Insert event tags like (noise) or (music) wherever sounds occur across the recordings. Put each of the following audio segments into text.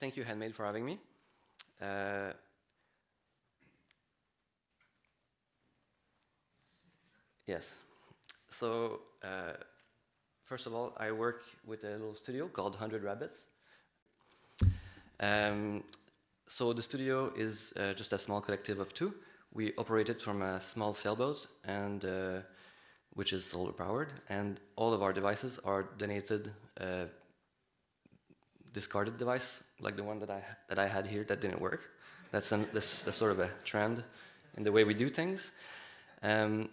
thank you, Handmade, for having me. Uh, yes. So, uh, first of all, I work with a little studio called 100 Rabbits. Um, so the studio is uh, just a small collective of two. We operate it from a small sailboat, and uh, which is solar powered, and all of our devices are donated uh, discarded device, like the one that I that I had here that didn't work. That's an, this that's sort of a trend in the way we do things. Um,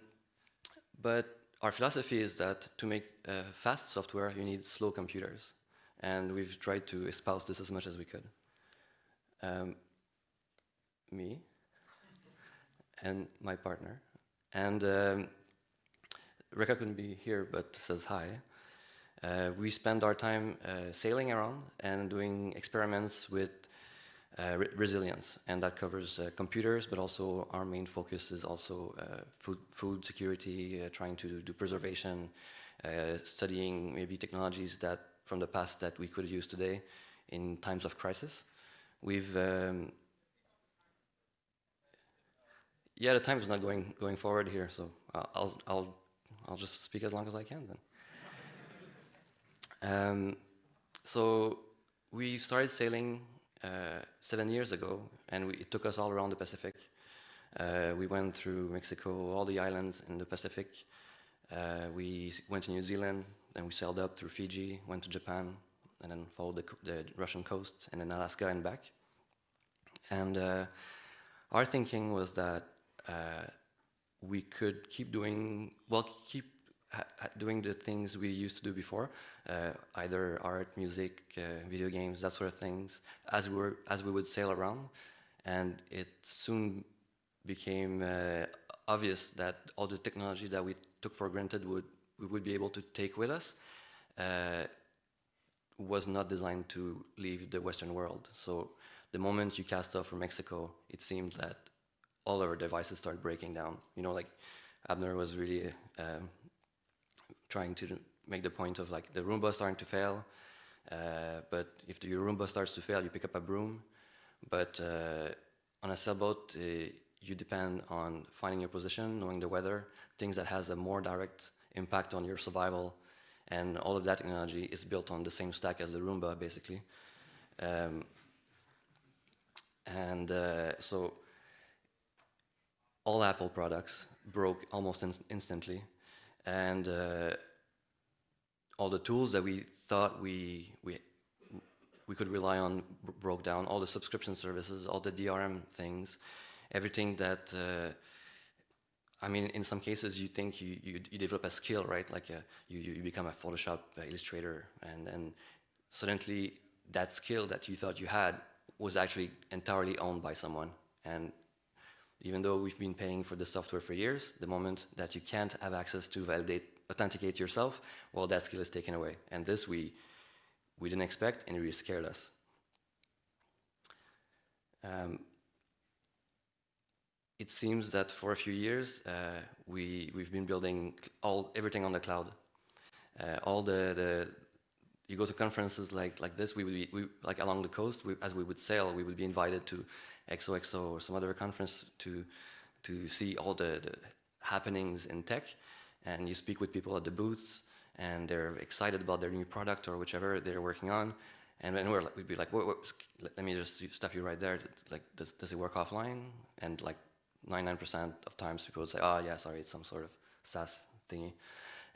but our philosophy is that to make uh, fast software, you need slow computers, and we've tried to espouse this as much as we could. Um, me and my partner, and um, Reka couldn't be here, but says hi. Uh, we spend our time uh, sailing around and doing experiments with uh, re resilience, and that covers uh, computers, but also our main focus is also uh, food, food security, uh, trying to do preservation, studying maybe technologies that from the past that we could use today in times of crisis. We've um, yeah, the time is not going going forward here, so I'll I'll I'll just speak as long as I can then. Um, so we started sailing uh, seven years ago, and we, it took us all around the Pacific. Uh, we went through Mexico, all the islands in the Pacific. Uh, we went to New Zealand, then we sailed up through Fiji, went to Japan, and then followed the, the Russian coast, and then Alaska and back. And uh, our thinking was that uh, we could keep doing, well, keep doing the things we used to do before, uh, either art, music, uh, video games, that sort of things, as we were, as we would sail around, and it soon became uh, obvious that all the technology that we took for granted would we would be able to take with us uh, was not designed to leave the Western world. So the moment you cast off from Mexico, it seemed that all our devices started breaking down. You know, like Abner was really um, trying to make the point of like the Roomba starting to fail. Uh, but if the Roomba starts to fail, you pick up a broom. But uh, on a sailboat, uh, you depend on finding your position, knowing the weather, things that has a more direct impact on your survival. And all of that technology is built on the same stack as the Roomba, basically. Um, and uh, so all Apple products broke almost in instantly and uh, all the tools that we thought we we we could rely on broke down. All the subscription services, all the DRM things, everything that. Uh, I mean, in some cases, you think you, you, you develop a skill, right? Like a, uh, you, you become a Photoshop illustrator, and, and suddenly that skill that you thought you had was actually entirely owned by someone. And even though we've been paying for the software for years, the moment that you can't have access to validate, authenticate yourself, well, that skill is taken away. And this we, we didn't expect and it really scared us. Um, it seems that for a few years, uh, we, we've been building all, everything on the cloud. Uh, all the, the, you go to conferences like, like this, we would be, we, like along the coast, we, as we would sail, we would be invited to XOXO or some other conference to to see all the, the happenings in tech, and you speak with people at the booths, and they're excited about their new product or whichever they're working on, and then we're like, we'd be like, wait, wait, let me just stop you right there. Like, does, does it work offline? And like 99% of times people would say, oh yeah, sorry, it's some sort of SaaS thingy.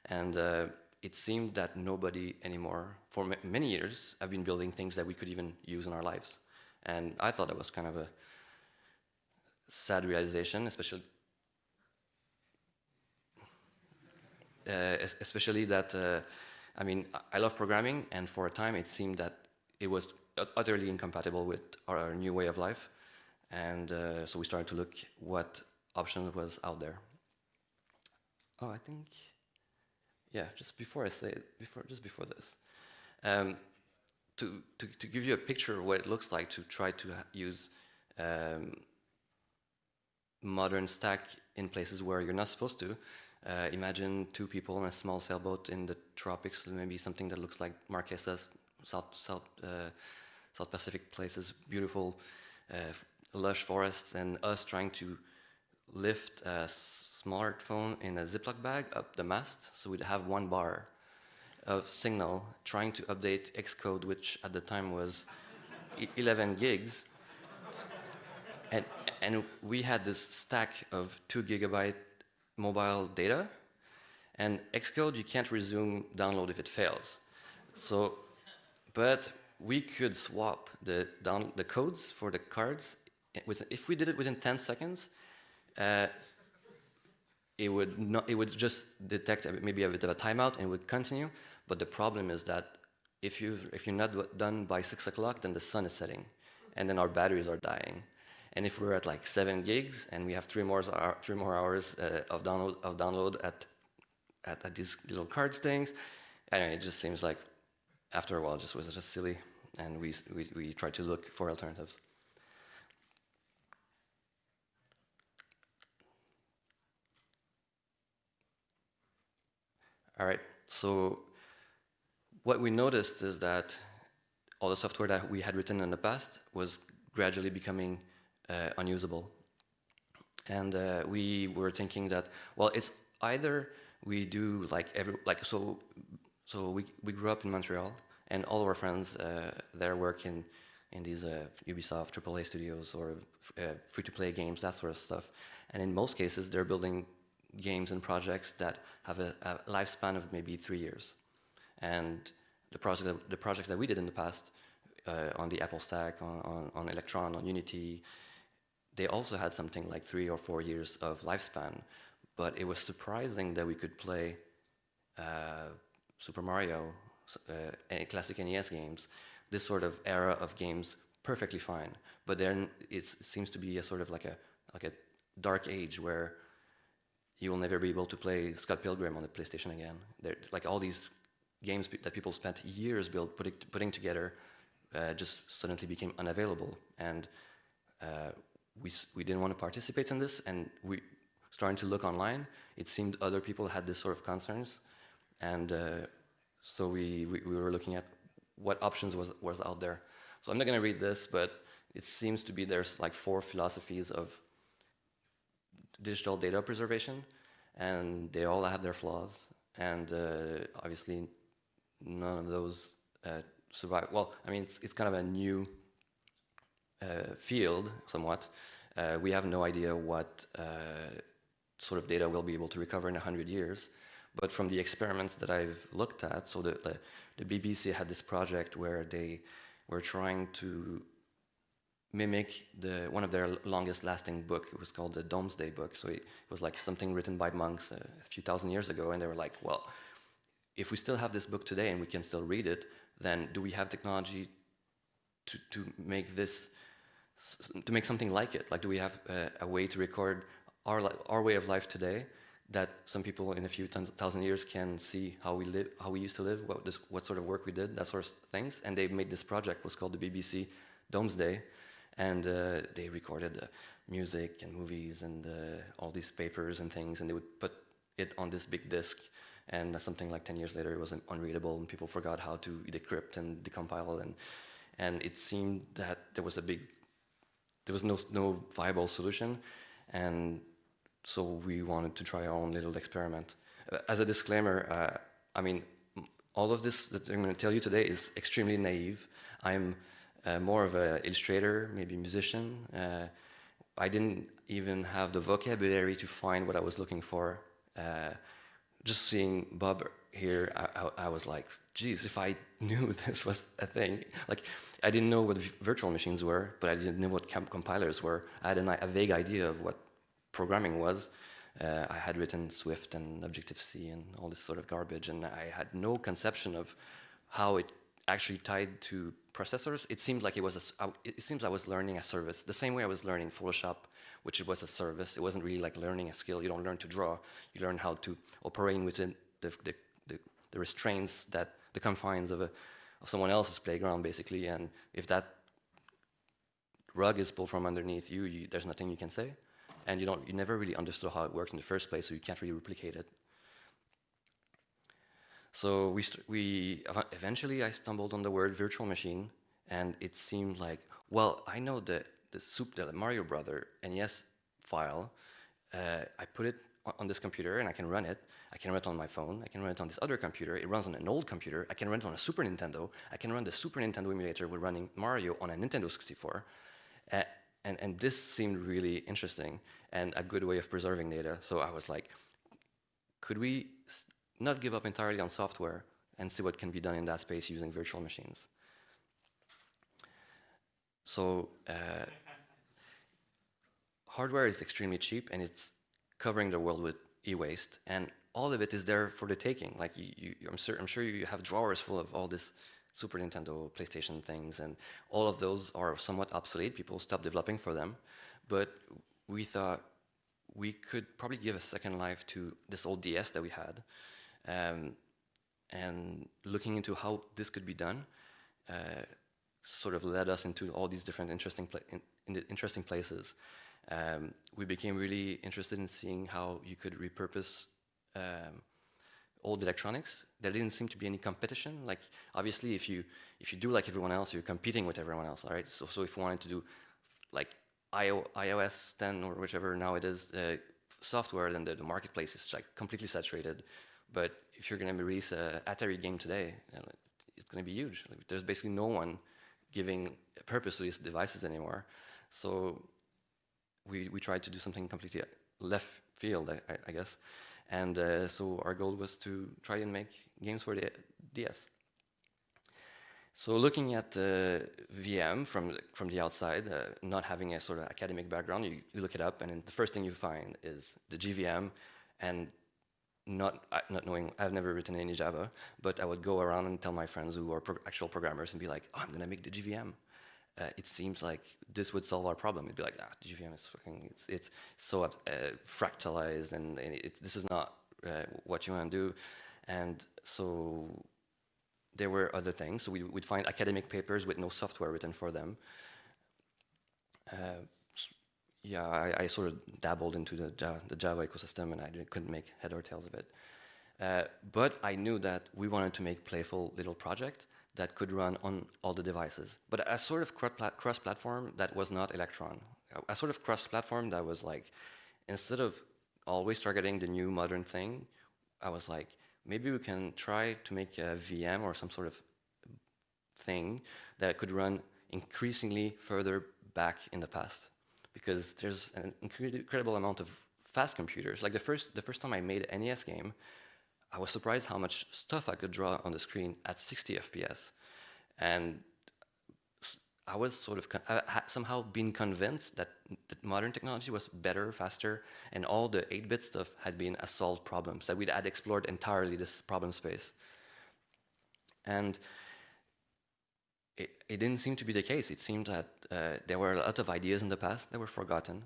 And uh, it seemed that nobody anymore, for many years, have been building things that we could even use in our lives. And I thought it was kind of a sad realization, especially uh, especially that uh, I mean I love programming, and for a time it seemed that it was utterly incompatible with our, our new way of life, and uh, so we started to look what options was out there. Oh, I think yeah, just before I say it, before just before this. Um, to, to, to, give you a picture of what it looks like to try to use um, modern stack in places where you're not supposed to. Uh, imagine two people on a small sailboat in the tropics, maybe something that looks like Marquesas, South, South, uh, South Pacific places, beautiful, uh, lush forests, and us trying to lift a smartphone in a Ziploc bag up the mast, so we'd have one bar of signal trying to update Xcode, which at the time was 11 gigs. And, and we had this stack of two gigabyte mobile data, and Xcode, you can't resume download if it fails. So, but we could swap the, down, the codes for the cards. if we did it within 10 seconds, uh, it would not, it would just detect maybe a bit of a timeout and would continue. But the problem is that if, you if you're not done by 6 o'clock, then the sun is setting, and then our batteries are dying. And if we're at like 7 gigs, and we have three more, three more hours uh, of, download, of download at, at, at these little cards things, anyway, it just seems like after a while it just was just silly, and we, we, we tried to look for alternatives. All right, so what we noticed is that all the software that we had written in the past was gradually becoming uh, unusable. And uh, we were thinking that, well, it's either we do like every, like, so, so we, we grew up in Montreal and all of our friends uh, there work in, in these uh, Ubisoft AAA studios or uh, free-to-play games, that sort of stuff. And in most cases, they're building games and projects that have a, a lifespan of maybe three years. And the that, the project that we did in the past uh, on the Apple stack, on, on, on, Electron, on Unity, they also had something like three or four years of lifespan. But it was surprising that we could play uh, Super Mario, uh, classic NES games, this sort of era of games perfectly fine. But then it seems to be a sort of like a like a dark age where you will never be able to play Scott Pilgrim on the PlayStation again. They're, like all these games that people spent years build, putting, putting together uh, just suddenly became unavailable. And uh, we, we didn't want to participate in this, and we starting to look online, it seemed other people had this sort of concerns. And uh, so we, we, we, were looking at what options was, was out there. So I'm not going to read this, but it seems to be there's like four philosophies of digital data preservation, and they all have their flaws. And uh, obviously, none of those uh, survive. Well, I mean, it's, it's kind of a new uh, field, somewhat. Uh, we have no idea what uh, sort of data we'll be able to recover in 100 years. But from the experiments that I've looked at, so the, the, the BBC had this project where they were trying to mimic the one of their longest lasting book. It was called the Domesday Book. So it, it was like something written by monks a few thousand years ago, and they were like, well, if we still have this book today and we can still read it, then do we have technology to, to make this, to make something like it? Like, do we have a, way to record our, our way of life today that some people in a few thousand years can see how we live, how we used to live, what, this, what sort of work we did, that sort of things. And they made this project, was called the BBC Domesday, and uh, they recorded uh, music and movies and uh, all these papers and things, and they would put it on this big disc and something like 10 years later it was unreadable and people forgot how to decrypt and decompile and and it seemed that there was a big there was no no viable solution. And so we wanted to try our own little experiment. Uh, as a disclaimer uh, i mean all of this that i'm going to tell you today is extremely naive. I'm uh, more of an illustrator maybe musician. Uh, i didn't even have the vocabulary to find what i was looking for. Uh, just seeing Bob here, I, I, was like, geez, if I (laughs) knew this was a thing. Like, I didn't know what virtual machines were, but I didn't know what compilers were. I had an, a vague idea of what programming was. Uh, I had written Swift and Objective-C and all this sort of garbage, and I had no conception of how it actually tied to processors. It seemed like it was a, it seems I was learning a service, the same way I was learning Photoshop which was a service. It wasn't really like learning a skill. You don't learn to draw. You learn how to operate within the, the, the, the restraints that the confines of, a, of someone else's playground, basically. And if that rug is pulled from underneath you, you, there's nothing you can say. And you, don't, you never really understood how it worked in the first place, so you can't really replicate it. So we, we eventually I stumbled on the word virtual machine, and it seemed like, well, I know the the, super, the Mario Brother NES file. Uh, I put it on this computer and I can run it. I can run it on my phone. I can run it on this other computer. It runs on an old computer. I can run it on a Super Nintendo. I can run the Super Nintendo emulator with running Mario on a Nintendo 64. Uh, and, and this seemed really interesting and a good way of preserving data. So I was like, could we not give up entirely on software and see what can be done in that space using virtual machines? So uh, hardware is extremely cheap and it's covering the world with e-waste and all of it is there for the taking. Like you, you, I'm, sure, I'm sure you have drawers full of all this Super Nintendo, PlayStation things, and all of those are somewhat obsolete. People stop developing for them. But we thought we could probably give a second life to this old DS that we had. Um, and looking into how this could be done, uh, sort of led us into all these different interesting, in, in interesting places. Um, we became really interested in seeing how you could repurpose um, old electronics. There didn't seem to be any competition. Like obviously, if you if you do like everyone else, you're competing with everyone else, all right? So so if we wanted to do like IO, iOS 10 or whichever now it is uh, software, then the, the, marketplace is like completely saturated. But if you're going to release a Atari game today, it's going to be huge. Like, there's basically no one giving purpose to these devices anymore. So we, we tried to do something completely left field, I, I guess. And uh, so our goal was to try and make games for the DS. So looking at uh, VM from, from the outside, uh, not having a sort of academic background, you, you look it up and the first thing you find is the JVM and not, uh, not knowing, I've never written any Java, but I would go around and tell my friends who are pro actual programmers and be like, oh, I'm going to make the JVM. Uh, it seems like this would solve our problem. It'd be like, ah, JVM is fucking, it's, it's so uh, fractalized and, and it, this is not uh, what you want to do. And so there were other things. So we would find academic papers with no software written for them. Yeah, I, I, sort of dabbled into the Java, the Java ecosystem and I couldn't make head or tails of it. Uh, but I knew that we wanted to make playful little project that could run on all the devices. But a sort of cross-platform that was not Electron. A sort of cross-platform that was like, instead of always targeting the new modern thing, I was like, maybe we can try to make a VM or some sort of thing that could run increasingly further back in the past because there's an incredible amount of fast computers. Like the first, the first time I made an NES game, I was surprised how much stuff I could draw on the screen at 60 FPS. And I was sort of I had somehow been convinced that, that modern technology was better, faster, and all the 8-bit stuff had been a solved problem, that we had explored entirely this problem space. And it, didn't seem to be the case. It seemed that uh, there were a lot of ideas in the past that were forgotten.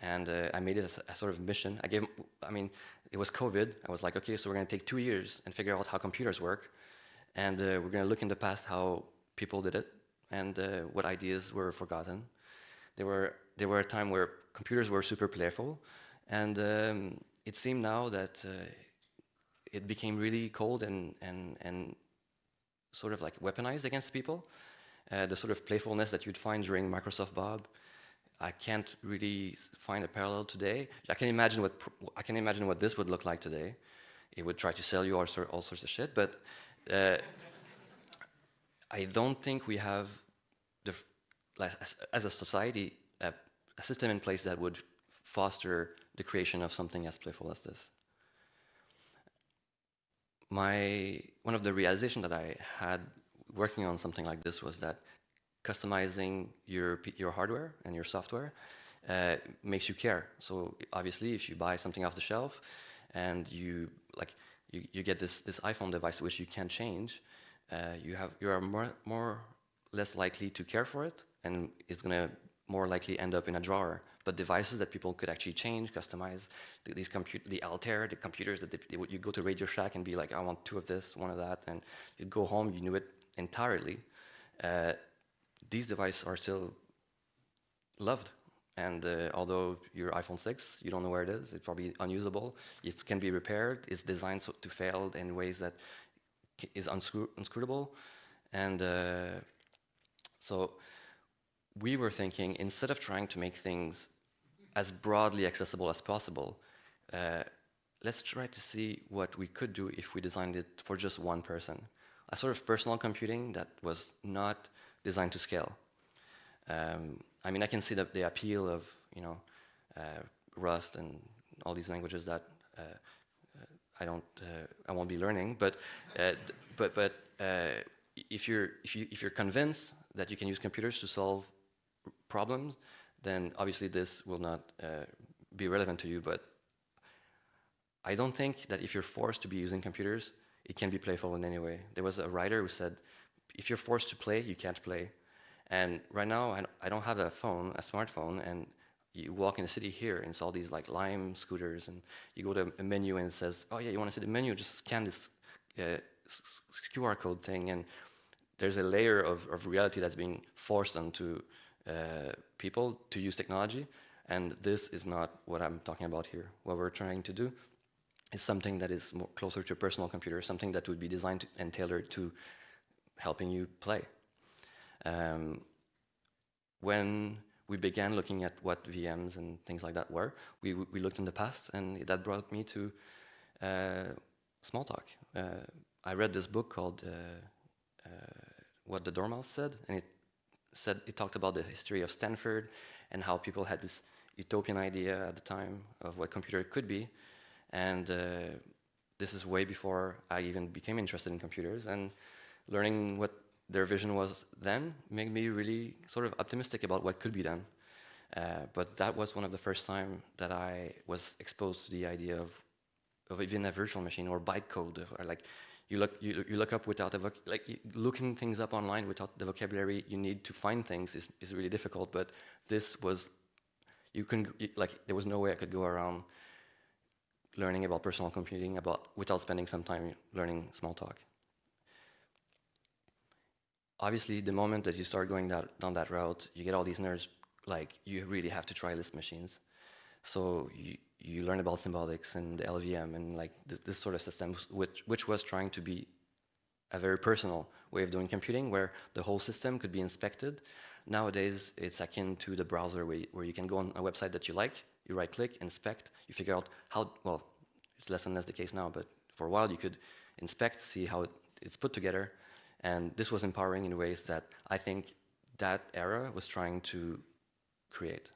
And uh, I made it a, a, sort of mission. I gave, I mean, it was COVID. I was like, okay, so we're going to take two years and figure out how computers work. And uh, we're going to look in the past how people did it and uh, what ideas were forgotten. There were, there were a time where computers were super playful. And um, it seemed now that uh, it became really cold and, and, and sort of like weaponized against people. Uh, the sort of playfulness that you'd find during Microsoft Bob, I can't really find a parallel today. I can imagine what I can imagine what this would look like today. It would try to sell you all, all sorts of shit, but uh, I don't think we have the as, a society a, a system in place that would foster the creation of something as playful as this my one of the realizations that I had working on something like this was that customizing your your hardware and your software uh, makes you care. So obviously, if you buy something off the shelf and you like you, you get this this iPhone device which you can change, uh, you have you are more more less likely to care for it, and it's gonna more likely end up in a drawer but devices that people could actually change, customize. These compute, the Altair, the computers that they, they, you go to Radio Shack and be like, I want two of this, one of that, and you go home, you knew it entirely. Uh, these devices are still loved. And uh, although your iPhone 6, you don't know where it is, it's probably unusable. It can be repaired. It's designed so to fail in ways that is unscrew unscrewable. And uh, So we were thinking, instead of trying to make things as broadly accessible as possible, uh, let's try to see what we could do if we designed it for just one person. A sort of personal computing that was not designed to scale. Um, I mean, I can see the, the appeal of, you know, uh, Rust and all these languages that uh, I don't, uh, I won't be learning, but, uh, but, but uh, if you're, if you, if you're convinced that you can use computers to solve problems, then obviously this will not be relevant to you, but I don't think that if you're forced to be using computers, it can be playful in any way. There was a writer who said, if you're forced to play, you can't play. And right now, I don't have a phone, a smartphone, and you walk in the city here and it's all these like Lime scooters and you go to a menu and it says, oh yeah, you want to see the menu, just scan this uh, QR code thing and there's a layer of, of reality that's being forced onto uh, people to use technology and this is not what I'm talking about here. What we're trying to do is something that is more closer to a personal computer, something that would be designed and tailored to helping you play. Um, when we began looking at what VMs and things like that were. We, we looked in the past, and that brought me to uh, Smalltalk. Uh, I read this book called uh, uh, What the Dormouse Said, and it said it talked about the history of Stanford and how people had this utopian idea at the time of what computer could be, and uh, this is way before I even became interested in computers, and learning what their vision was then made me really sort of optimistic about what could be done. Uh, but that was one of the first time that I was exposed to the idea of, of even a virtual machine or bytecode, or like you look you, you look up without a like looking things up online without the vocabulary you need to find things is is really difficult. But this was you can like there was no way I could go around learning about personal computing about without spending some time learning Smalltalk obviously, the moment that you start going that, down that route, you get all these nerds, like, you really have to try Lisp machines. So you, you learn about symbolics and the LVM and like th this sort of system, which, which was trying to be a very personal way of doing computing where the whole system could be inspected. Nowadays, it's akin to the browser where you, where you can go on a website that you like, you right click, inspect, you figure out how, well, it's less and less the case now, but for a while you could inspect, see how it, it's put together, and this was empowering in ways that I think that era was trying to create.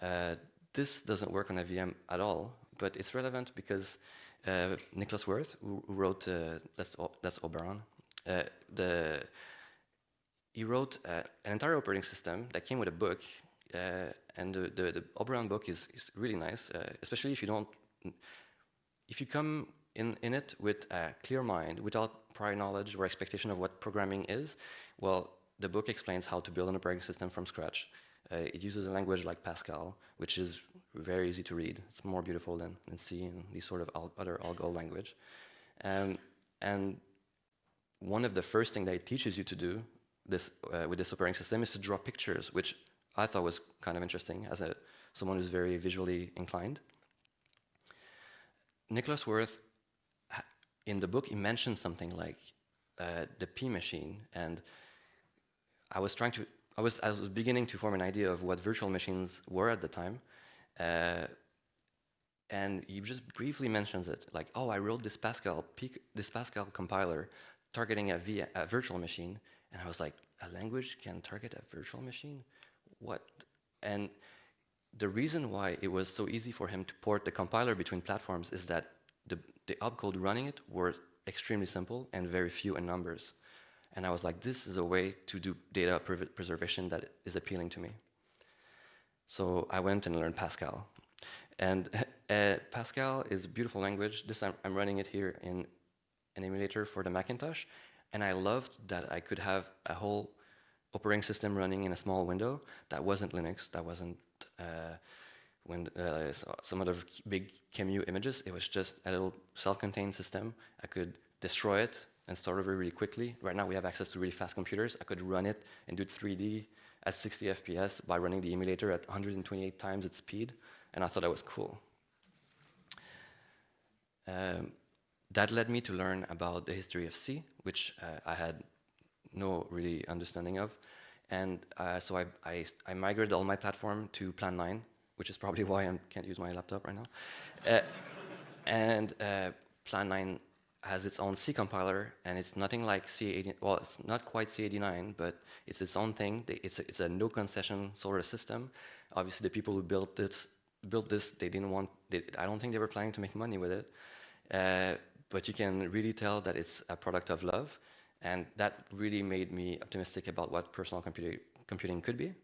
Uh, this doesn't work on a VM at all, but it's relevant because uh, Niklaus Wirth, who, who wrote uh, that's, that's Oberon, uh, the, he wrote uh, an entire operating system that came with a book, uh, and the, the, the, Oberon book is, is really nice, especially if you don't, if you come in, in it with a clear mind, without prior knowledge or expectation of what programming is, well, the book explains how to build an operating system from scratch. Uh, it uses a language like Pascal, which is very easy to read. It's more beautiful than, than C and these sort of al other Algol language. Um, and one of the first things that it teaches you to do this, uh, with this operating system is to draw pictures, which I thought was kind of interesting as a, someone who's very visually inclined. Niklaus Wirth in the book, he mentioned something like uh, the P machine, and I was trying to, I was, I was beginning to form an idea of what virtual machines were at the time, uh, and he just briefly mentions it, like, oh, I wrote this Pascal, this Pascal compiler targeting a virtual machine, and I was like, a language can target a virtual machine? What? And the reason why it was so easy for him to port the compiler between platforms is that the, the opcode running it were extremely simple and very few in numbers. And I was like, this is a way to do data preservation that is appealing to me. So I went and learned Pascal. And uh, (laughs) Pascal is a beautiful language. This I'm, I'm running it here in an emulator for the Macintosh. And I loved that I could have a whole operating system running in a small window that wasn't Linux, that wasn't uh, when uh, some other big QEMU images, it was just a little self-contained system. I could destroy it and start over really quickly. Right now we have access to really fast computers. I could run it and do 3D at 60 FPS by running the emulator at 128 times its speed, and I thought that was cool. Um, that led me to learn about the history of C, which uh, I had no really understanding of. And uh, so I, I, I, migrated all my platform to Plan 9, which is probably (laughs) why I can't use my laptop right now. Uh, and uh, Plan 9 has its own C compiler, and it's nothing like C80. Well, it's not quite C89, but it's its own thing. It's a, it's a no concession sort of system. Obviously, the people who built this built this. They didn't want. They, I don't think they were planning to make money with it. Uh, but you can really tell that it's a product of love, and that really made me optimistic about what personal computing could be.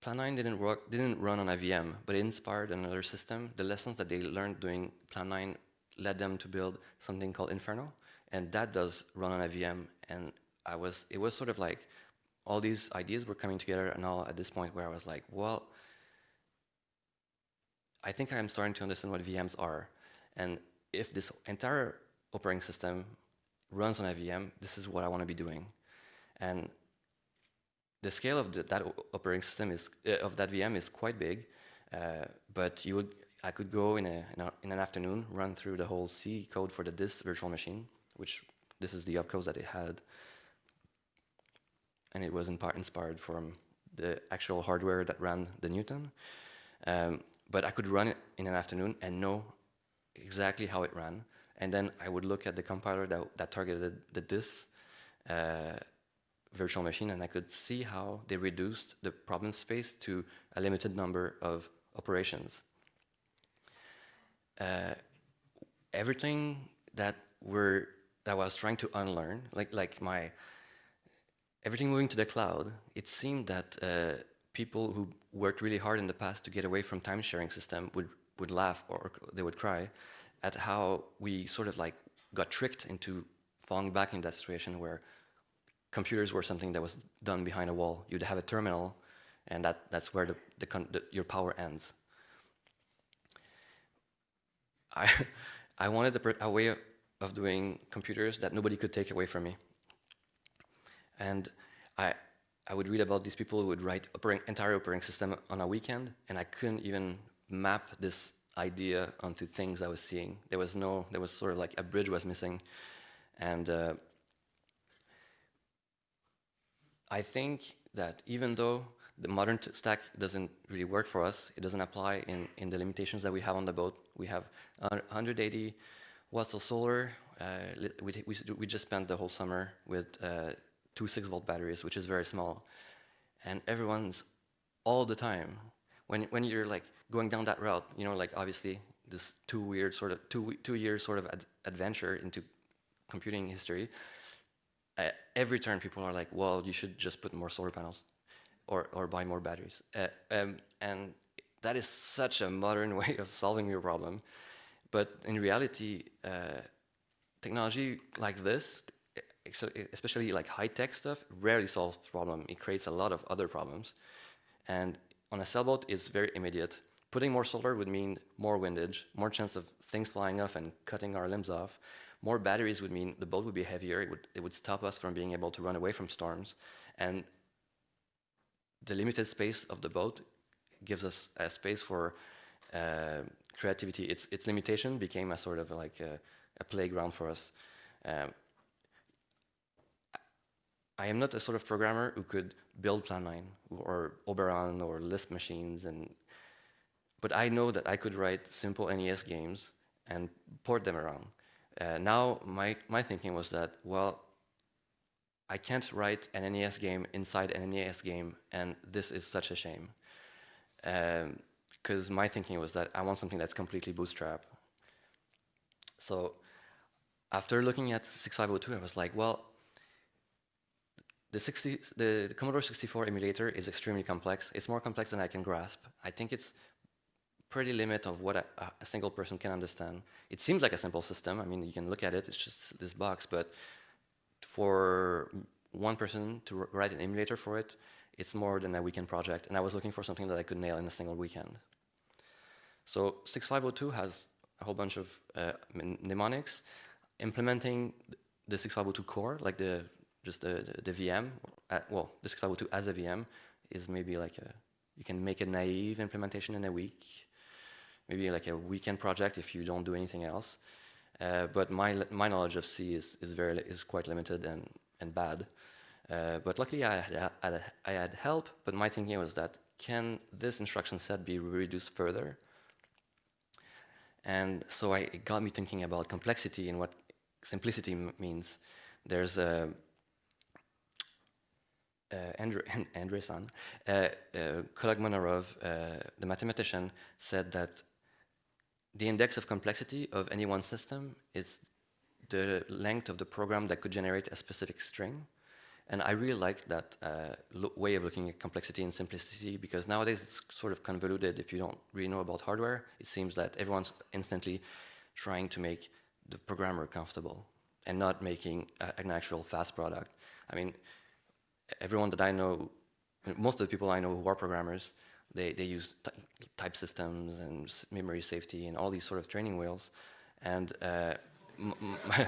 Plan 9 didn't, work, didn't run on a VM, but it inspired another system. The lessons that they learned doing Plan 9 led them to build something called Inferno, and that does run on a VM. And I was, it was sort of like all these ideas were coming together, and all at this point where I was like, well, I think I'm starting to understand what VMs are. And if this entire operating system runs on a VM, this is what I want to be doing. And the scale of the, that operating system is uh, of that VM is quite big, uh, but you would I could go in, a, in, a, in, an afternoon, run through the whole C code for the this virtual machine, which this is the opcode that it had, and it was in part inspired from the actual hardware that ran the Newton. Um, but I could run it in an afternoon and know exactly how it ran, and then I would look at the compiler that, that targeted the this. Uh, virtual machine and I could see how they reduced the problem space to a limited number of operations. Uh, everything that were that I was trying to unlearn, like like my everything moving to the cloud, it seemed that uh, people who worked really hard in the past to get away from time sharing system would would laugh or they would cry at how we sort of like got tricked into falling back in that situation where computers were something that was done behind a wall. You'd have a terminal, and that, that's where the, the, the, your power ends. I, (laughs) I wanted a, a way of, doing computers that nobody could take away from me. And I, I would read about these people who would write operating, entire operating system on a weekend, and I couldn't even map this idea onto things I was seeing. There was no, there was sort of like a bridge was missing. And uh, I think that even though the modern stack doesn't really work for us, it doesn't apply in, in the limitations that we have on the boat. We have 180 watts of solar. Uh, we, we, we, just spent the whole summer with uh, two 6 volt batteries, which is very small. And everyone's all the time, when, when you're like going down that route, you know, like obviously this two weird sort of, two, two years sort of ad adventure into computing history, every turn people are like, well, you should just put more solar panels or, or buy more batteries. Uh, um, and that is such a modern (laughs) way of solving your problem. But in reality, uh, technology like this, especially like high-tech stuff, rarely solves problem. It creates a lot of other problems. And on a sailboat, it's very immediate. Putting more solar would mean more windage, more chance of things flying off and cutting our limbs off. More batteries would mean the boat would be heavier. It would, it would stop us from being able to run away from storms. And the limited space of the boat gives us a space for uh, creativity. Its, its limitation became a sort of like a, a playground for us. Um, I am not a sort of programmer who could build Plan 9 or Oberon or Lisp machines, and but I know that I could write simple NES games and port them around. Uh, now, my, my thinking was that, well, I can't write an NES game inside an NES game, and this is such a shame. Because um, my thinking was that I want something that's completely bootstrap. So after looking at 6502, I was like, well, the, 60, the, the, Commodore 64 emulator is extremely complex. It's more complex than I can grasp. I think it's pretty limit of what a, a, single person can understand. It seems like a simple system. I mean, you can look at it, it's just this box, but for one person to write an emulator for it, it's more than a weekend project. And I was looking for something that I could nail in a single weekend. So 6502 has a whole bunch of uh, mnemonics. Implementing the 6502 core, like the just the, the, the VM, uh, well, the 6502 as a VM is maybe like a, you can make a naive implementation in a week maybe like a weekend project if you don't do anything else. Uh, but my my knowledge of C is is very is quite limited and and bad. Uh, but luckily I had, I had, I had help. But my thinking was that can this instruction set be reduced further? And so I, it got me thinking about complexity and what simplicity means. There's a uh, Andre, Andreessen, uh, uh, (laughs) Kolmogorov, uh, the mathematician, said that the index of complexity of any one system is the length of the program that could generate a specific string. And I really like that uh, way of looking at complexity and simplicity because nowadays it's sort of convoluted. If you don't really know about hardware, it seems that everyone's instantly trying to make the programmer comfortable and not making a, an actual fast product. I mean, everyone that I know, most of the people I know who are programmers, they, they use type systems and memory safety and all these sort of training wheels. And uh, (laughs)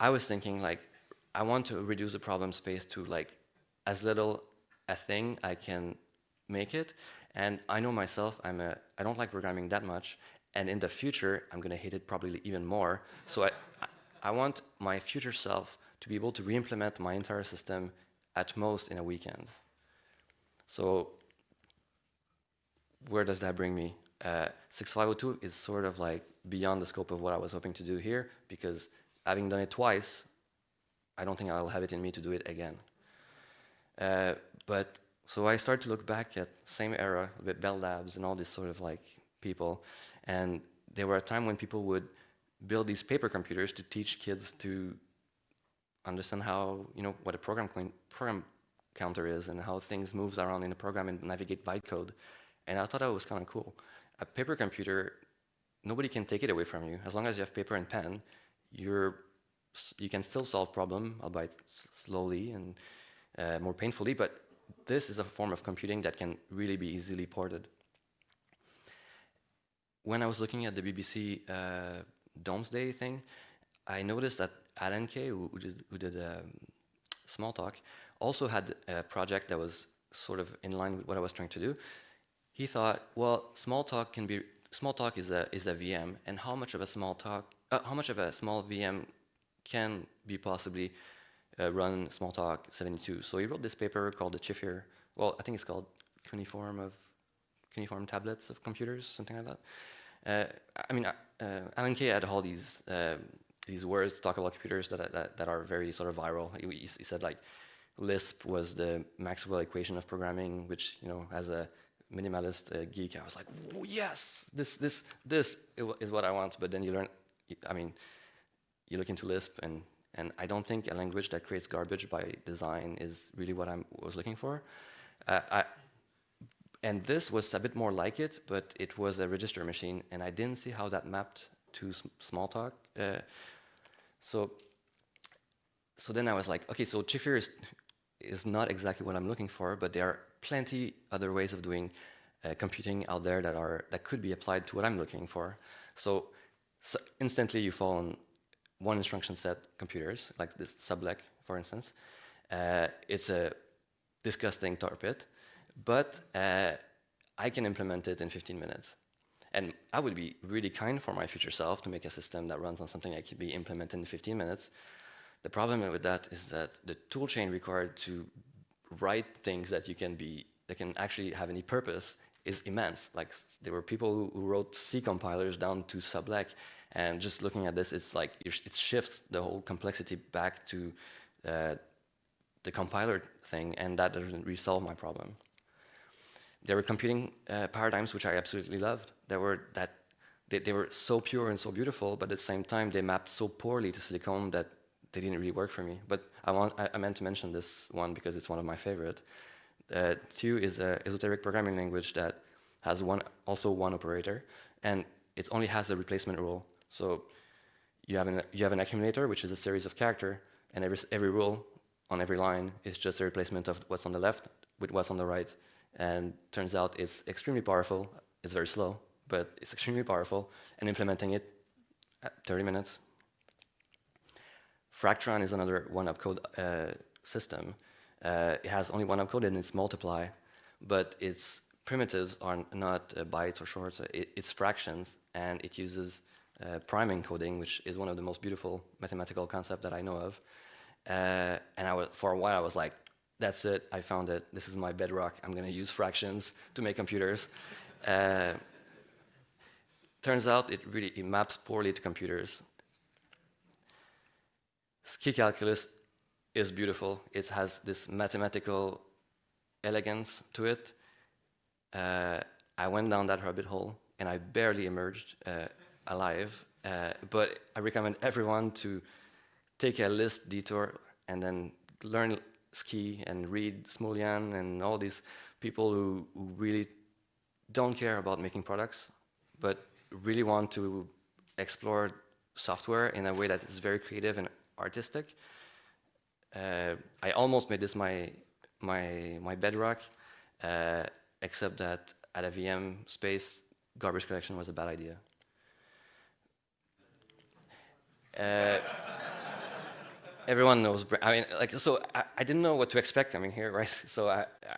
I was thinking like, I want to reduce the problem space to like as little a thing I can make it. And I know myself, I'm a, I don't like programming that much. And in the future, I'm going to hate it probably even more. So I, I want my future self to be able to re-implement my entire system at most in a weekend. So where does that bring me? Uh, 6502 is sort of like beyond the scope of what I was hoping to do here because having done it twice, I don't think I'll have it in me to do it again. Uh, but so I started to look back at same era with Bell Labs and all these sort of like people, and there were a time when people would build these paper computers to teach kids to understand how you know what a program program counter is and how things moves around in the program and navigate bytecode. And I thought that was kind of cool. A paper computer, nobody can take it away from you. As long as you have paper and pen, you're you can still solve problem, albeit slowly and uh, more painfully, but this is a form of computing that can really be easily ported. When I was looking at the BBC uh, Domesday thing, I noticed that Alan Kay, who, who did, who did um, Smalltalk, also had a project that was sort of in line with what I was trying to do. He thought, well, Smalltalk can be Smalltalk is a is a VM, and how much of a small talk, uh, how much of a small VM can be possibly uh, run Smalltalk 72? So he wrote this paper called the Chifir. Well, I think it's called Cuneiform of Cuneiform Tablets of Computers, something like that. Uh, I mean, uh, uh, Alan Kay had all these uh, these words talk about computers that, that, that are very sort of viral. He, said like Lisp was the Maxwell equation of programming, which you know as a minimalist uh, geek, I was like, yes, this this this is what I want. But then you learn, I mean, you look into Lisp, and and I don't think a language that creates garbage by design is really what I was looking for. Uh, I, and this was a bit more like it, but it was a register machine, and I didn't see how that mapped to Smalltalk. Uh, so, so then I was like, okay, so Chifir is, is not exactly what I'm looking for, but there are plenty other ways of doing uh, computing out there that are that could be applied to what I'm looking for. So, so instantly you fall on one instruction set computers, like this subleq, for instance. Uh, it's a disgusting tar pit but uh, I can implement it in 15 minutes. And I would be really kind for my future self to make a system that runs on something that could be implemented in 15 minutes. The problem with that is that the toolchain required to write things that you can be that can actually have any purpose is immense. Like there were people who, who wrote C compilers down to subleq, and just looking at this, it's like it shifts the whole complexity back to uh, the compiler thing, and that doesn't resolve my problem there were computing uh, paradigms which I absolutely loved. There were that they, they, were so pure and so beautiful, but at the same time they mapped so poorly to Silicon that they didn't really work for me. But I want I, I meant to mention this one because it's one of my favorite. Uh, is an esoteric programming language that has one also one operator, and it only has a replacement rule. So you have an you have an accumulator, which is a series of character, and every every rule on every line is just a replacement of what's on the left with what's on the right. And turns out it's extremely powerful. It's very slow, but it's extremely powerful. And implementing it at 30 minutes. FRACTRAN is another one opcode uh, system. Uh, it has only one opcode and it's multiply, but it's primitives are not uh, bytes or shorts, it, it's fractions, and it uses uh, prime encoding, which is one of the most beautiful mathematical concepts that I know of. Uh, and I was, for a while, I was like, that's it, I found it, this is my bedrock, I'm going to use fractions to make computers. Uh, turns out it really it maps poorly to computers. SKI calculus is beautiful. It has this mathematical elegance to it. Uh, I went down that rabbit hole and I barely emerged uh, alive. Uh, but I recommend everyone to take a Lisp detour and then learn ski and read Smullyan and all these people who, who really don't care about making products, but really want to explore software in a way that is very creative and artistic. Uh, I almost made this my my my bedrock, uh, except that at a VM space, garbage collection was a bad idea. Uh, everyone knows. I mean, like, so I, I, didn't know what to expect coming here, (laughs) right? So I, I,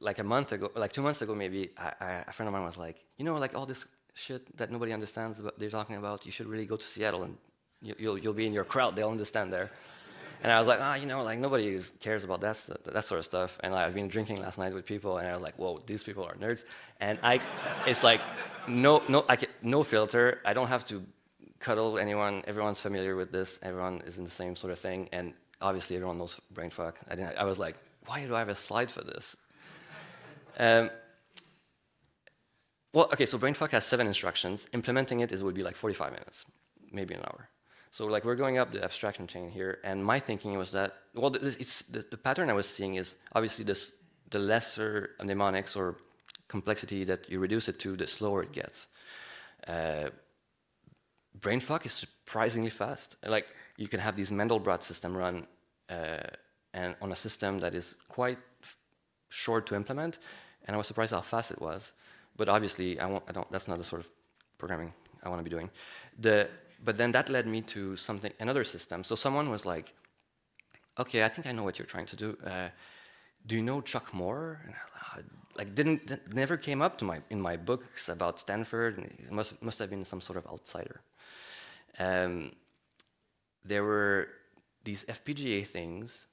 like a month ago, like two months ago, maybe, I, a friend of mine was like, you know, like all this shit that nobody understands, what they're talking about, you should really go to Seattle and you, will you'll be in your crowd. They'll understand there. And I was like, ah, oh, you know, like nobody cares about that that sort of stuff. And like, I've been drinking last night with people, and I was like, whoa, these people are nerds. And I, it's like, no, no, I can, no filter. I don't have to cuddle anyone. Everyone's familiar with this. Everyone is in the same sort of thing. And obviously, everyone knows brainfuck. I didn't. I was like, why do I have a slide for this? (laughs) Um, well, okay, so brainfuck has seven instructions. Implementing it is would be like 45 minutes, maybe an hour. So like we're going up the abstraction chain here, and my thinking was that, well, it's, the, the pattern I was seeing is obviously this, the lesser mnemonics or complexity that you reduce it to, the slower it gets. Uh, brainfuck is surprisingly fast. Like you can have these Mandelbrot system run uh, and on a system that is quite short to implement, and I was surprised how fast it was. But obviously, I, I don't. That's not the sort of programming I want to be doing. The but then that led me to something, another system. So someone was like, okay, I think I know what you're trying to do. Uh, do you know Chuck Moore? And I, uh, like didn't, never came up to my, in my books about Stanford. And must, must have been some sort of outsider. Um, there were these FPGA things.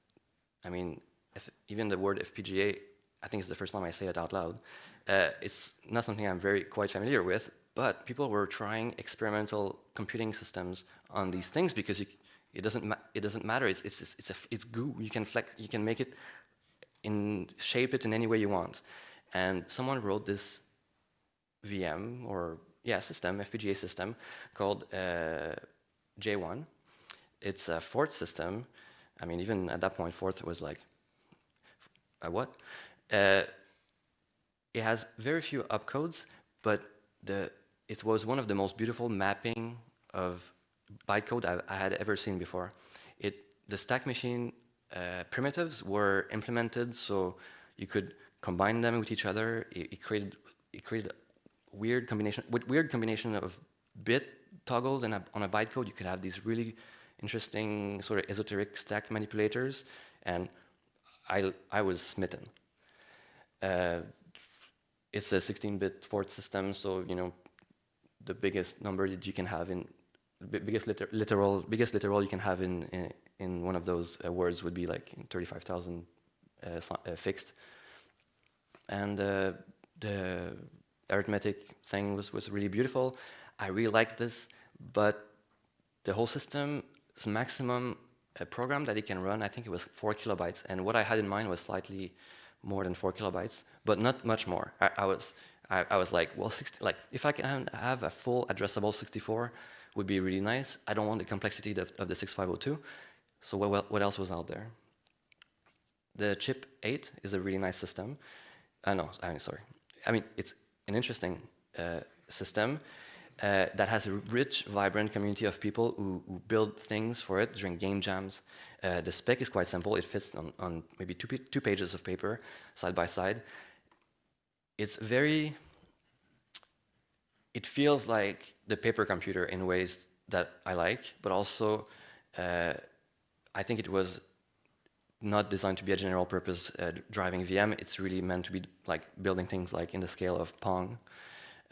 I mean, if, even the word FPGA, I think it's the first time I say it out loud. Uh, it's not something I'm very quite familiar with, but people were trying experimental computing systems on these things because you, it doesn't it doesn't matter. It's it's it's a, it's goo. You can flex. You can make it in shape it in any way you want. And someone wrote this VM or yeah system FPGA system called uh, J1. It's a Forth system. I mean, even at that Forth was like, a what? Uh, it has very few opcodes, but the it was one of the most beautiful mapping of bytecode I, I had ever seen before. It, the stack machine uh, primitives were implemented so you could combine them with each other. It, it created it created weird combination with weird combination of bit toggled and on a bytecode you could have these really interesting sort of esoteric stack manipulators and I I was smitten. Uh, it's a 16-bit Forth system, so you know the biggest number that you can have in biggest liter literal biggest literal you can have in in, in one of those uh, words would be like 35,000 uh, uh, fixed, and uh, the arithmetic thing was was really beautiful. I really liked this, but the whole system's maximum uh, program that it can run, I think it was four kilobytes, and what I had in mind was slightly more than four kilobytes, but not much more. I, I was I, I, was like, well, 60, like if I can have a full addressable 64, would be really nice. I don't want the complexity of, of the 6502. So what, what else was out there? The chip 8 is a really nice system. Uh, no, I mean, sorry. I mean, it's an interesting uh, system uh, that has a rich, vibrant community of people who, who build things for it during game jams. Uh, the spec is quite simple. It fits on, on maybe two, two pages of paper, side by side it's very, it feels like the paper computer in ways that I like, but also uh, I think it was not designed to be a general purpose uh, driving VM. It's really meant to be like building things like in the scale of Pong.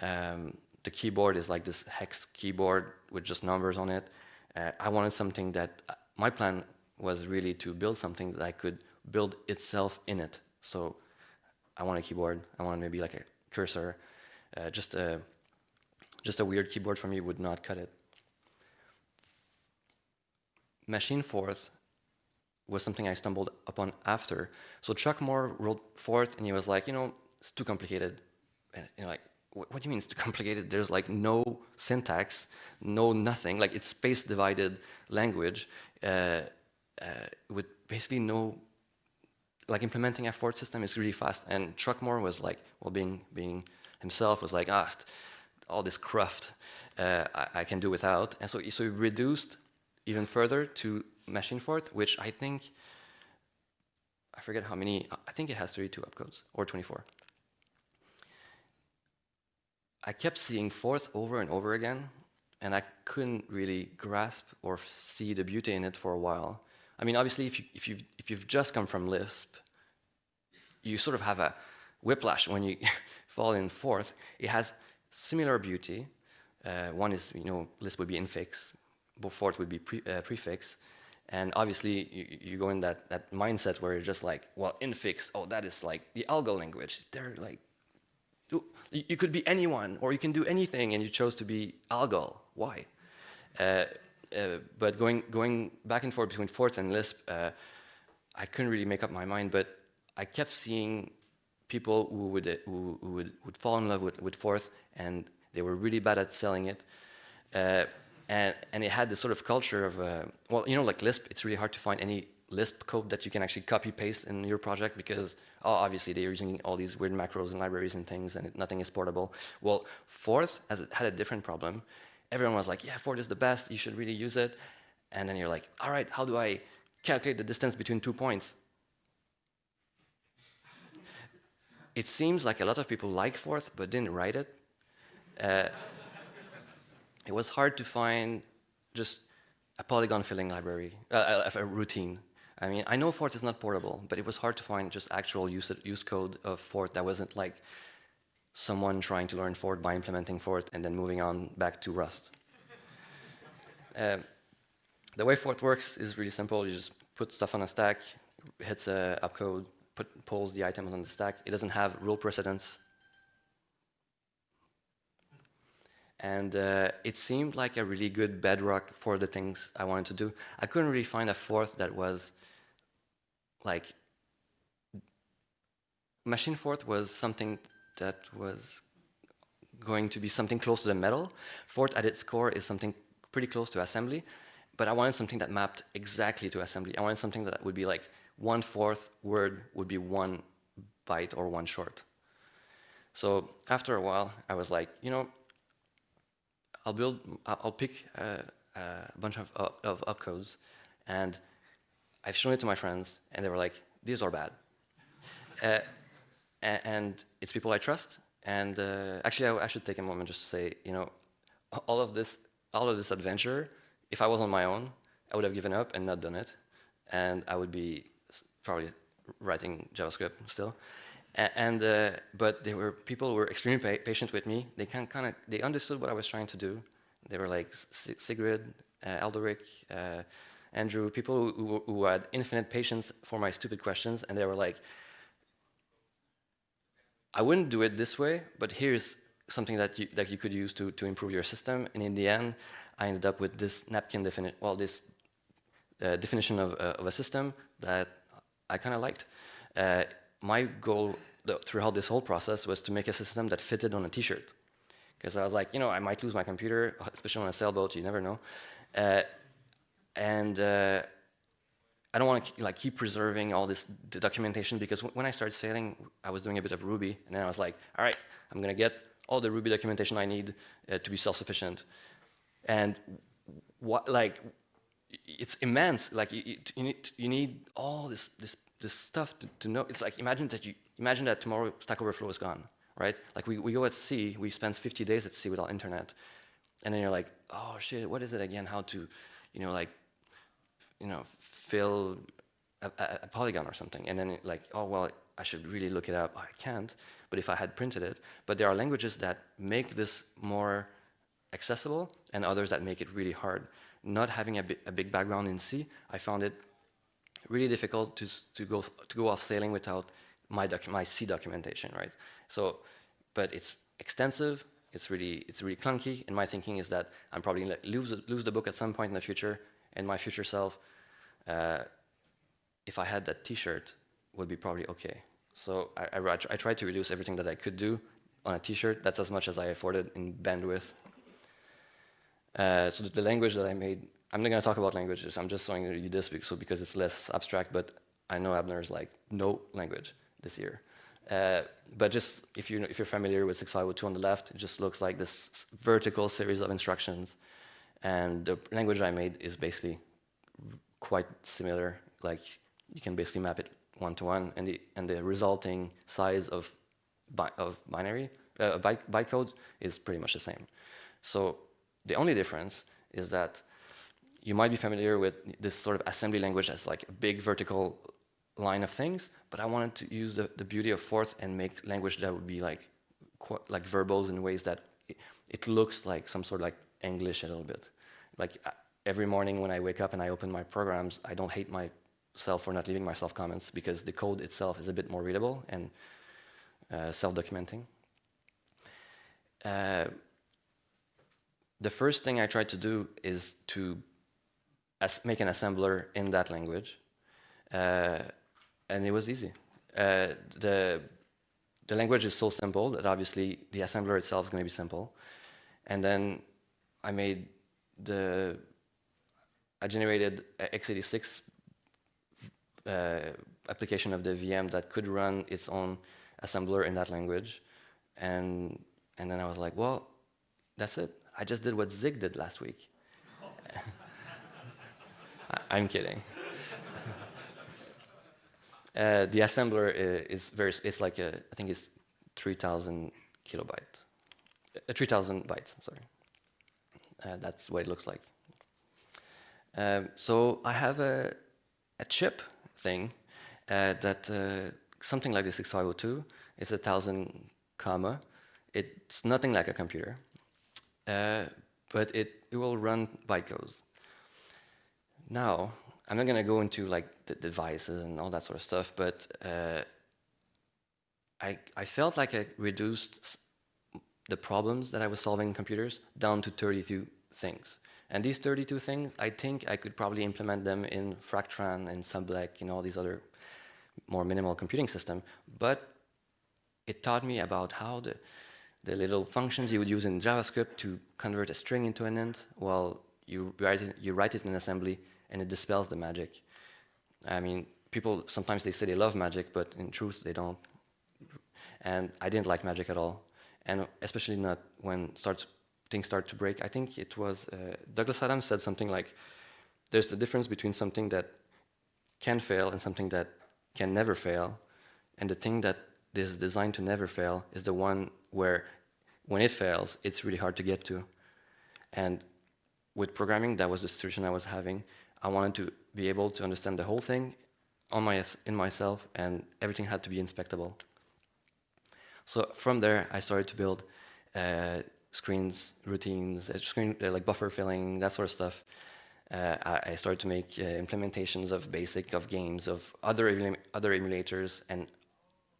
Um, the keyboard is like this hex keyboard with just numbers on it. Uh, I wanted something that, uh, my plan was really to build something that I could build itself in it. So I want a keyboard, I want maybe like a cursor. Uh, just, a, just a weird keyboard for me would not cut it. Machine Forth was something I stumbled upon after. So Chuck Moore wrote Forth and he was like, you know, it's too complicated. And you know, like, what, what do you mean it's too complicated? There's like no syntax, no nothing. Like it's space divided language uh, uh, with basically no, like implementing a Forth system is really fast. And Chuck Moore was like, well, being, being himself was like, ah, all this cruft uh, I, I, can do without. And so, so he reduced even further to machine Forth, which I think, I forget how many, I think it has 32 opcodes or 24. I kept seeing Forth over and over again, and I couldn't really grasp or see the beauty in it for a while. I mean, obviously, if, you, if, you've, if you've just come from Lisp, you sort of have a whiplash when you (laughs) fall in Forth. It has similar beauty. Uh, one is, you know, Lisp would be infix, but Forth would be pre, uh, prefix. And obviously, you, you, go in that, that mindset where you're just like, well, infix, oh, that is like the Algol language. They're like, you could be anyone, or you can do anything, and you chose to be Algol. Why? Uh, uh, but going, going back and forth between Forth and Lisp, uh, I couldn't really make up my mind, but I kept seeing people who would, uh, who, who would, would fall in love with, with Forth, and they were really bad at selling it. And, and it had this sort of culture of, uh, well, you know, like Lisp, it's really hard to find any Lisp code that you can actually copy paste in your project because oh, obviously they're using all these weird macros and libraries and things and it, nothing is portable. Well, Forth has, had a different problem. Everyone was like, yeah, Forth is the best, you should really use it. And then you're like, all right, how do I calculate the distance between two points? it seems like a lot of people like Forth but didn't write it. Uh, it was hard to find just a polygon filling library, uh, a, routine. I mean, I know Forth is not portable, but it was hard to find just actual use, use code of Forth that wasn't like someone trying to learn Forth by implementing Forth and then moving on back to Rust. (laughs) uh, the way Forth works is really simple. You just put stuff on a stack, hits a opcode, pulls the items on the stack. It doesn't have rule precedence And uh, it seemed like a really good bedrock for the things I wanted to do. I couldn't really find a Forth that was like, machine Forth was something that was going to be something close to the metal. Forth at its core is something pretty close to assembly, but I wanted something that mapped exactly to assembly. I wanted something that would be like one Forth word would be one byte or one short. So after a while, I was like, you know, I'll build, I'll pick a, a bunch of, of opcodes, and I've shown it to my friends, and they were like, these are bad. (laughs) uh, and it's people I trust. And uh, actually, I, I, should take a moment just to say, you know, all of this, all of this adventure, if I was on my own, I would have given up and not done it, and I would be probably writing JavaScript still. And uh, but there were people who were extremely pa patient with me. They kind kind of they understood what I was trying to do. They were like Sigrid, uh, Alderic, uh, Andrew, people who, who, had infinite patience for my stupid questions, and they were like, "I wouldn't do it this way, but here's something that you that you could use to to improve your system." And in the end, I ended up with this napkin definition. Well, this uh, definition of uh, of a system that I kind of liked. Uh, my goal throughout this whole process was to make a system that fitted on a t-shirt. Because I was like, you know, I might lose my computer, especially on a sailboat, you never know. Uh, and uh, I don't want to like keep preserving all this documentation because when I started sailing, I was doing a bit of Ruby, and then I was like, all right, I'm gonna get all the Ruby documentation I need uh, to be self-sufficient. And what, like, it's immense. Like, you, you, need, you need all this, this this stuff to, to know. It's like imagine that you imagine that tomorrow Stack Overflow is gone, right? Like we, we go at sea, we spend 50 days at sea without internet, and then you're like, oh shit, what is it again? How to, you know, like, you know, fill a, a, polygon or something, and then like, oh well, I should really look it up. Oh, I can't, but if I had printed it, but there are languages that make this more accessible, and others that make it really hard. Not having a, bi a big background in C, I found it really difficult to to go to go off sailing without my my C documentation, right? So, but it's extensive. It's really it's really clunky. And my thinking is that I'm probably gonna lose lose the book at some point in the future, and my future self uh, if I had that T-shirt, would be probably okay. So I, I, I, tried to reduce everything that I could do on a T-shirt. That's as much as I afforded in bandwidth. Uh, so the language that I made, I'm not going to talk about languages. I'm just showing you this so because it's less abstract, but I know Abner's like no language this year. Uh, but just if, you, if you're familiar with 6502 on the left, it just looks like this vertical series of instructions. And the language I made is basically quite similar. Like you can basically map it one to one, and the and the resulting size of bi of binary uh, byte, bytecode is pretty much the same. So the only difference is that you might be familiar with this sort of assembly language as like a big vertical line of things, but I wanted to use the, the beauty of Forth and make language that would be like like verbose in ways that it, it looks like some sort of like English a little bit. Like every morning when I wake up and I open my programs, I don't hate myself for not leaving myself comments because the code itself is a bit more readable and uh, self-documenting. Uh, the first thing I tried to do is to make an assembler in that language, uh, and it was easy. Uh, the the language is so simple that obviously the assembler itself is going to be simple, and then I made the I generated x86 uh, application of the VM that could run its own assembler in that language. And, and then I was like, well, that's it. I just did what Zig did last week. (laughs) I, am kidding. Uh, the assembler is very, it's like, a, I think it's 3,000 kilobyte, uh, 3,000 bytes, sorry. Uh, that's what it looks like. Um, so I have a, a chip thing uh, that uh, something like the 6502 is a thousand comma. It's nothing like a computer, uh, but it, it will run bytecodes. Now, I'm not going to go into like the devices and all that sort of stuff, but uh, I, I felt like I reduced the problems that I was solving in computers down to 32 things. And these 32 things, I think I could probably implement them in FRACTRAN and subleq and all these other more minimal computing system. But it taught me about how the, the little functions you would use in JavaScript to convert a string into an int, well, you write it, you write it in assembly and it dispels the magic. I mean, people, sometimes they say they love magic, but in truth, they don't. And I didn't like magic at all. And especially not when starts things start to break. I think it was uh, Douglas Adams said something like, there's the difference between something that can fail and something that can never fail. And the thing that is designed to never fail is the one where when it fails, it's really hard to get to. And with programming, that was the situation I was having. I wanted to be able to understand the whole thing on my, in myself, and everything had to be inspectable. So from there, I started to build uh, screens, routines, uh, screen uh, like buffer filling, that sort of stuff. Uh, I, I, started to make uh, implementations of BASIC, of games, of other other emulators, and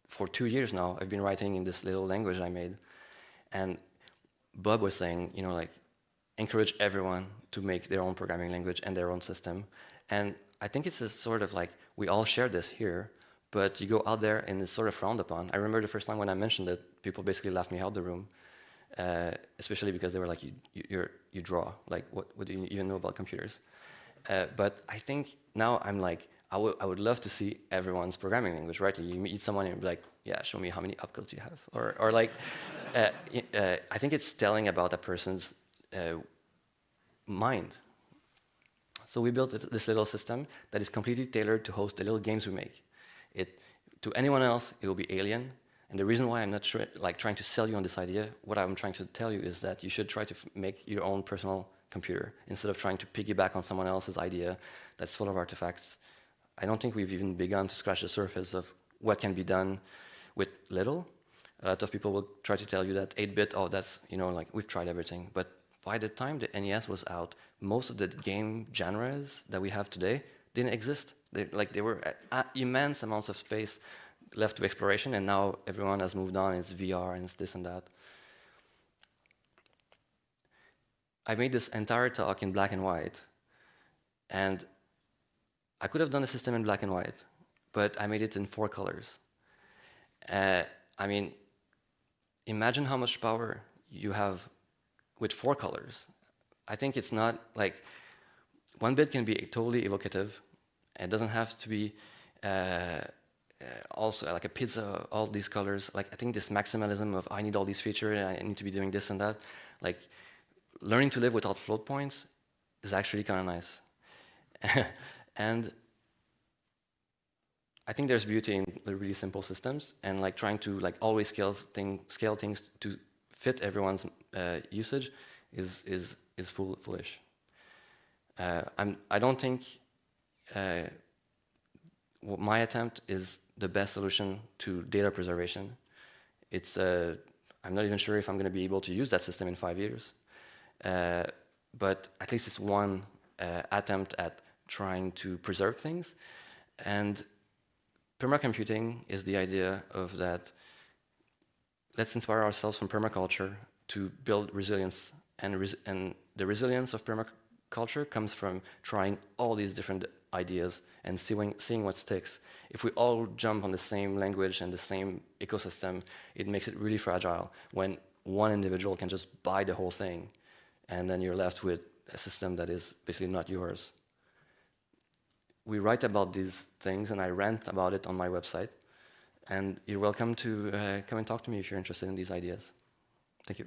for two years now, I've been writing in this little language I made. And Bob was saying, you know, like, encourage everyone to make their own programming language and their own system. And I think it's a sort of like, we all share this here, but you go out there and it's sort of frowned upon. I remember the first time when I mentioned it, people basically laughed me out the room uh, especially because they were like, you, you, you draw, like what, what do you even know about computers? Uh, but I think now I'm like, I, I would love to see everyone's programming language, right? You meet someone and be like, yeah, show me how many opcodes you have. Or, or like, uh, uh, I think it's telling about a person's Uh, mind. So we built this little system that is completely tailored to host the little games we make. It, to anyone else, it will be alien. And the reason why I'm not like trying to sell you on this idea, what I'm trying to tell you is that you should try to make your own personal computer instead of trying to piggyback on someone else's idea that's full of artifacts. I don't think we've even begun to scratch the surface of what can be done with little. A lot of people will try to tell you that 8-bit, oh, that's, you know, like, we've tried everything. But by the time the NES was out, most of the game genres that we have today didn't exist. They, like, they were immense amounts of space left to exploration, and now everyone has moved on. It's VR and it's this and that. I made this entire talk in black and white, and I could have done the system in black and white, but I made it in four colors. Uh, I mean, imagine how much power you have with four colors. I think it's not like one bit can be totally evocative. It doesn't have to be uh, uh, also like a pizza, all these colors. Like I think this maximalism of I need all these features, I need to be doing this and that. Like learning to live without float points is actually kind of nice. (laughs) and I think there's beauty in really simple systems and like trying to like always scale, thing, scale things to fit everyone's uh, usage is, is, is fool, foolish. Uh, I'm, I don't think uh, my attempt is the best solution to data preservation. It's, uh, I'm not even sure if I'm going to be able to use that system in five years. Uh, but at least it's one uh, attempt at trying to preserve things. And permacomputing is the idea of that let's inspire ourselves from permaculture to build resilience. And, res and the resilience of permaculture comes from trying all these different ideas and seeing, seeing what sticks. If we all jump on the same language and the same ecosystem, it makes it really fragile when one individual can just buy the whole thing and then you're left with a system that is basically not yours. We write about these things, and I rant about it on my website. And you're welcome to uh, come and talk to me if you're interested in these ideas. Thank you.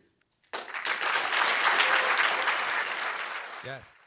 Yes.